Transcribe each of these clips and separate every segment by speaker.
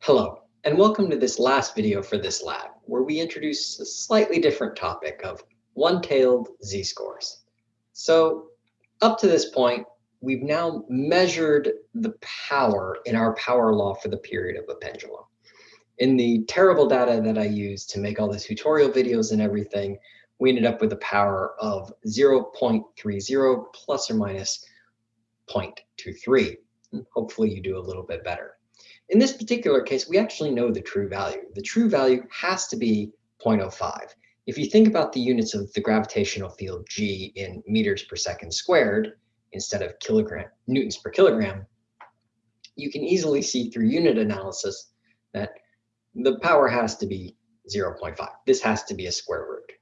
Speaker 1: Hello, and welcome to this last video for this lab, where we introduce a slightly different topic of one-tailed z-scores. So up to this point, we've now measured the power in our power law for the period of a pendulum. In the terrible data that I used to make all the tutorial videos and everything, we ended up with a power of 0.30 plus or minus 0.23. Hopefully you do a little bit better. In this particular case, we actually know the true value. The true value has to be 0.05. If you think about the units of the gravitational field G in meters per second squared, instead of kilogram newtons per kilogram, you can easily see through unit analysis that the power has to be 0.5. This has to be a square root.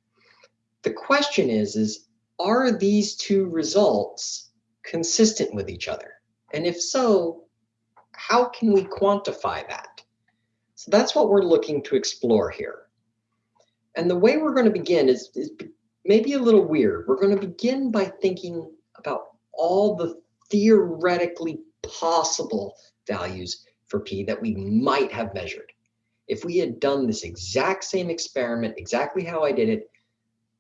Speaker 1: The question is, is are these two results consistent with each other? And if so, how can we quantify that? So that's what we're looking to explore here. And the way we're going to begin is, is maybe a little weird. We're going to begin by thinking about all the theoretically possible values for P that we might have measured. If we had done this exact same experiment, exactly how I did it,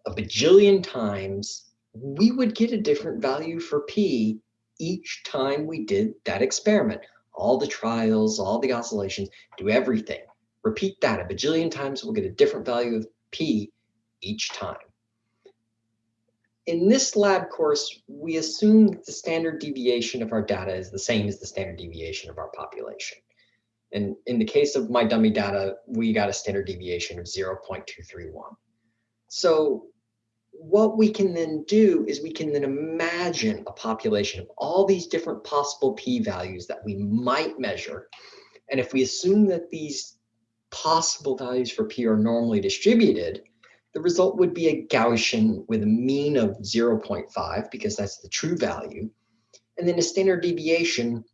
Speaker 1: a bajillion times, we would get a different value for P each time we did that experiment all the trials, all the oscillations, do everything. Repeat that a bajillion times, we'll get a different value of P each time. In this lab course, we assume that the standard deviation of our data is the same as the standard deviation of our population. And in the case of my dummy data, we got a standard deviation of 0.231. So what we can then do is we can then imagine a population of all these different possible p-values that we might measure. And if we assume that these possible values for p are normally distributed, the result would be a Gaussian with a mean of 0.5 because that's the true value, and then a standard deviation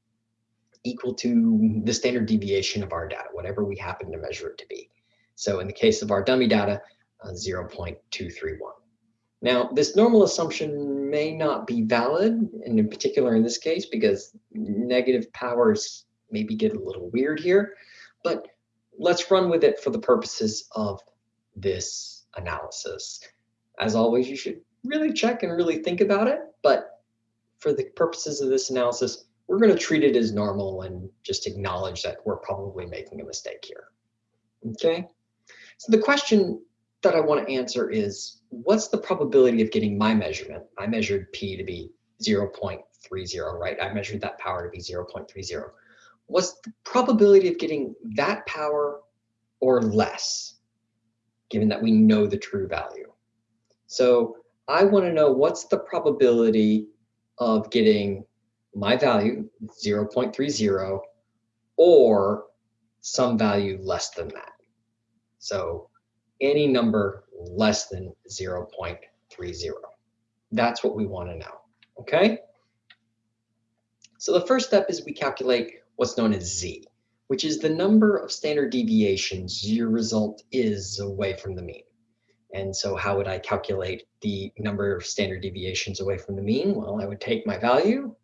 Speaker 1: equal to the standard deviation of our data, whatever we happen to measure it to be. So in the case of our dummy data, uh, 0.231. Now, this normal assumption may not be valid, and in particular in this case, because negative powers maybe get a little weird here, but let's run with it for the purposes of this analysis. As always, you should really check and really think about it, but for the purposes of this analysis, we're going to treat it as normal and just acknowledge that we're probably making a mistake here. Okay, so the question that I want to answer is what's the probability of getting my measurement? I measured P to be 0.30, right? I measured that power to be 0.30. What's the probability of getting that power or less, given that we know the true value? So I want to know what's the probability of getting my value, 0.30, or some value less than that. So any number less than 0.30. That's what we want to know, okay? So the first step is we calculate what's known as z, which is the number of standard deviations your result is away from the mean. And so how would I calculate the number of standard deviations away from the mean? Well, I would take my value,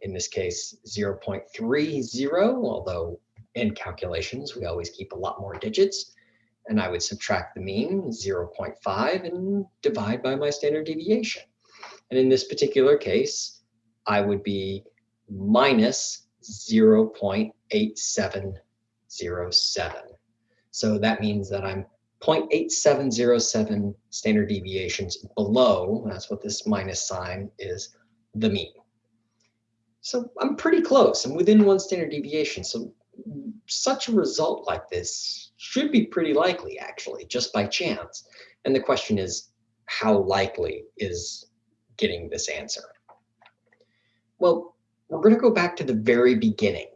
Speaker 1: in this case 0.30, although in calculations we always keep a lot more digits and I would subtract the mean, 0.5, and divide by my standard deviation. And in this particular case, I would be minus 0.8707. So that means that I'm 0.8707 standard deviations below, that's what this minus sign is, the mean. So I'm pretty close. I'm within one standard deviation. So such a result like this should be pretty likely, actually, just by chance. And the question is, how likely is getting this answer? Well, we're going to go back to the very beginning,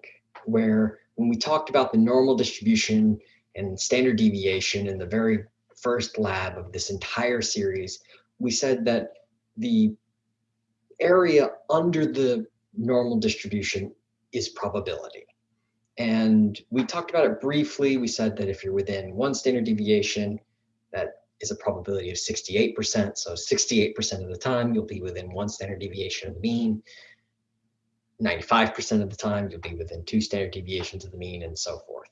Speaker 1: where when we talked about the normal distribution and standard deviation in the very first lab of this entire series, we said that the area under the normal distribution is probability. And we talked about it briefly. We said that if you're within one standard deviation, that is a probability of 68%. So 68% of the time, you'll be within one standard deviation of the mean. 95% of the time, you'll be within two standard deviations of the mean and so forth.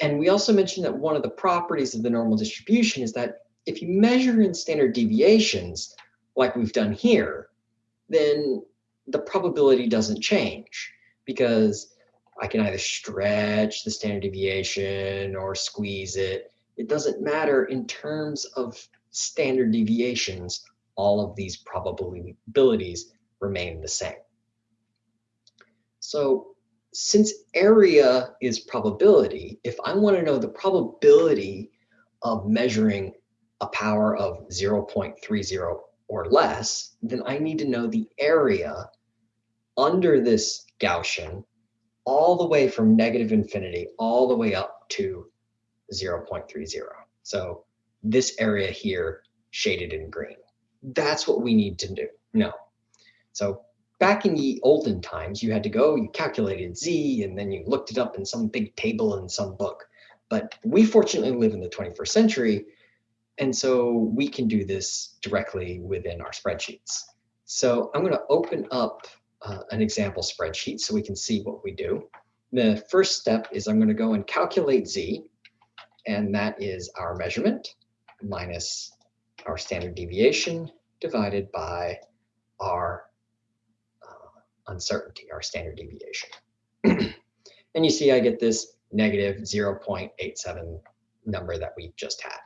Speaker 1: And we also mentioned that one of the properties of the normal distribution is that if you measure in standard deviations, like we've done here, then the probability doesn't change because I can either stretch the standard deviation or squeeze it. It doesn't matter in terms of standard deviations, all of these probabilities remain the same. So since area is probability, if I want to know the probability of measuring a power of 0.30 or less, then I need to know the area under this Gaussian all the way from negative infinity all the way up to 0.30. So this area here shaded in green. That's what we need to do. No. So back in the olden times, you had to go, you calculated Z, and then you looked it up in some big table in some book. But we fortunately live in the 21st century, and so we can do this directly within our spreadsheets. So I'm going to open up uh, an example spreadsheet so we can see what we do. The first step is I'm going to go and calculate Z, and that is our measurement minus our standard deviation divided by our uh, uncertainty, our standard deviation. and you see I get this negative 0.87 number that we just had.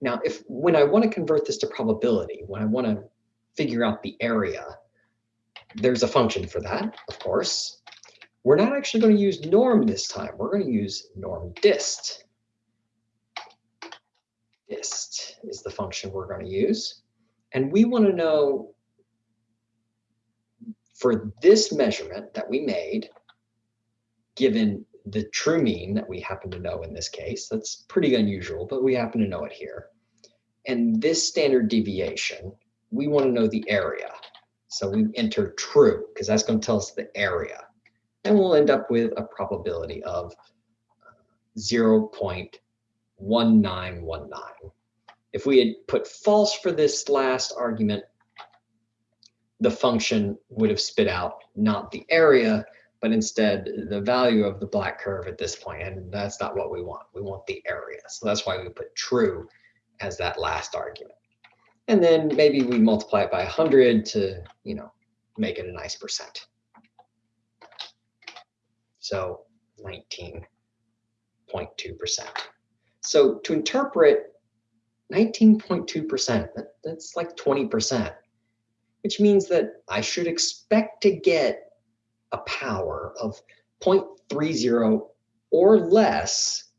Speaker 1: Now, if when I want to convert this to probability, when I want to figure out the area, there's a function for that, of course. We're not actually going to use norm this time. We're going to use norm dist. Dist is the function we're going to use. And we want to know for this measurement that we made, given the true mean that we happen to know in this case, that's pretty unusual, but we happen to know it here. And this standard deviation, we want to know the area. So we enter true because that's going to tell us the area. And we'll end up with a probability of uh, 0.1919. If we had put false for this last argument, the function would have spit out not the area, but instead the value of the black curve at this point, and that's not what we want. We want the area. So that's why we put true as that last argument. And then maybe we multiply it by 100 to, you know, make it a nice percent. So 19.2%. So to interpret 19.2%, that, that's like 20%, which means that I should expect to get a power of 0.30 or less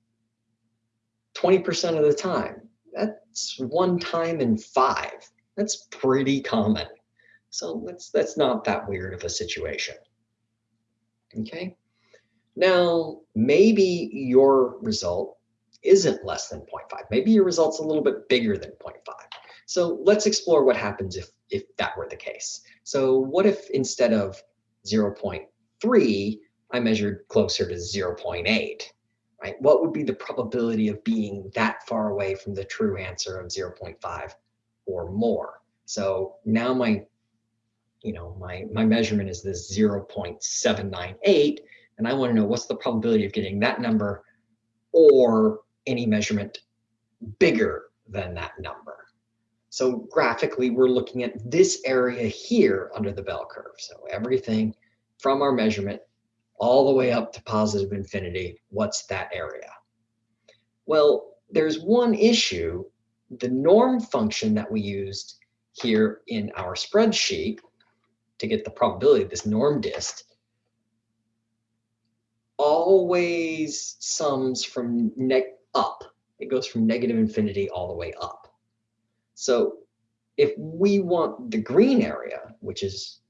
Speaker 1: 20% of the time. That's one time in five. That's pretty common. So that's, that's not that weird of a situation. Okay. Now, maybe your result isn't less than 0.5. Maybe your result's a little bit bigger than 0.5. So let's explore what happens if, if that were the case. So what if instead of 0.3, I measured closer to 0.8? Right? What would be the probability of being that far away from the true answer of 0.5 or more? So now my, you know, my, my measurement is this 0.798, and I want to know what's the probability of getting that number or any measurement bigger than that number. So graphically, we're looking at this area here under the bell curve. So everything from our measurement all the way up to positive infinity, what's that area? Well, there's one issue. The norm function that we used here in our spreadsheet to get the probability of this norm dist always sums from neg up. It goes from negative infinity all the way up. So if we want the green area, which is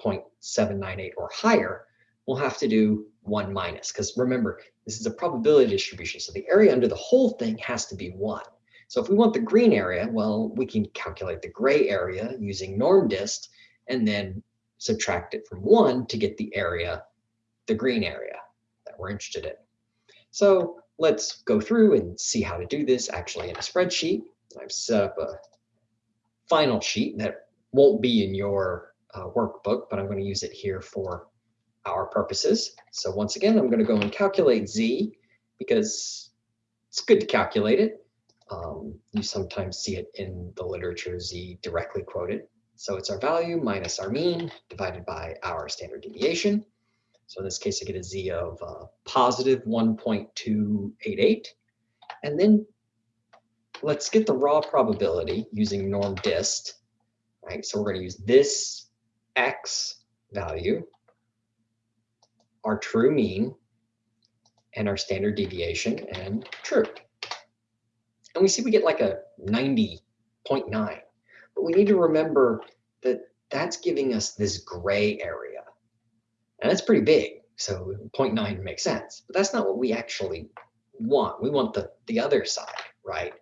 Speaker 1: 0.798 or higher, we'll have to do one minus, because remember, this is a probability distribution. So the area under the whole thing has to be one. So if we want the green area, well, we can calculate the gray area using norm dist and then subtract it from one to get the area, the green area that we're interested in. So let's go through and see how to do this actually in a spreadsheet. I've set up a final sheet that won't be in your uh, workbook, but I'm going to use it here for our purposes. So once again, I'm going to go and calculate z, because it's good to calculate it. Um, you sometimes see it in the literature Z directly quoted. So it's our value minus our mean divided by our standard deviation. So in this case, I get a Z of uh, positive 1.288. And then let's get the raw probability using norm dist. Right, so we're going to use this X value, our true mean, and our standard deviation and true. And we see we get like a 90.9. But we need to remember that that's giving us this gray area. And that's pretty big. So 0.9 makes sense. But that's not what we actually want. We want the, the other side, right?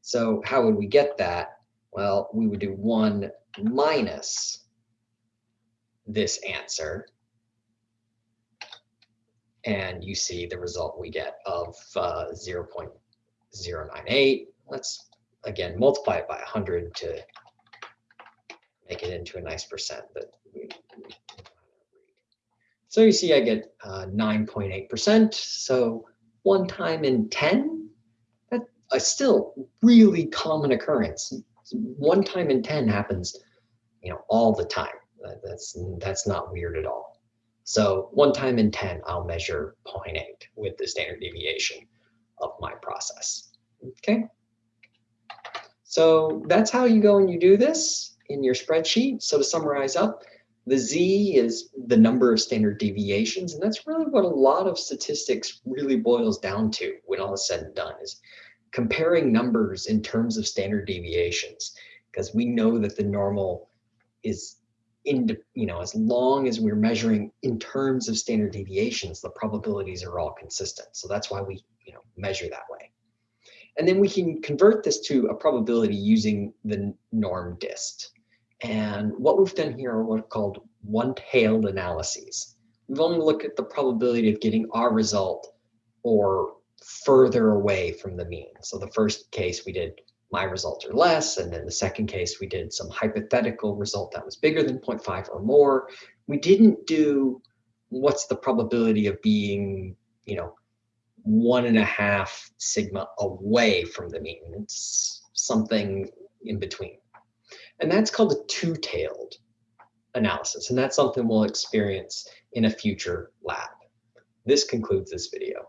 Speaker 1: So how would we get that? Well, we would do 1 minus this answer and you see the result we get of uh, 0.098. Let's again multiply it by 100 to make it into a nice percent we, so you see I get 9.8%. Uh, so one time in 10, that's a still really common occurrence. One time in 10 happens, you know, all the time. That's, that's not weird at all. So one time in 10, I'll measure 0.8 with the standard deviation of my process. Okay. So that's how you go and you do this in your spreadsheet. So to summarize up, the Z is the number of standard deviations, and that's really what a lot of statistics really boils down to when all is said and done is comparing numbers in terms of standard deviations, because we know that the normal is in, you know, as long as we're measuring in terms of standard deviations, the probabilities are all consistent. So that's why we, you know, measure that way. And then we can convert this to a probability using the norm dist. And what we've done here are what are called one-tailed analyses. We've only looked at the probability of getting our result or further away from the mean. So the first case we did my results are less. And then the second case, we did some hypothetical result that was bigger than 0.5 or more. We didn't do what's the probability of being, you know, one and a half sigma away from the mean. It's something in between. And that's called a two-tailed analysis. And that's something we'll experience in a future lab. This concludes this video.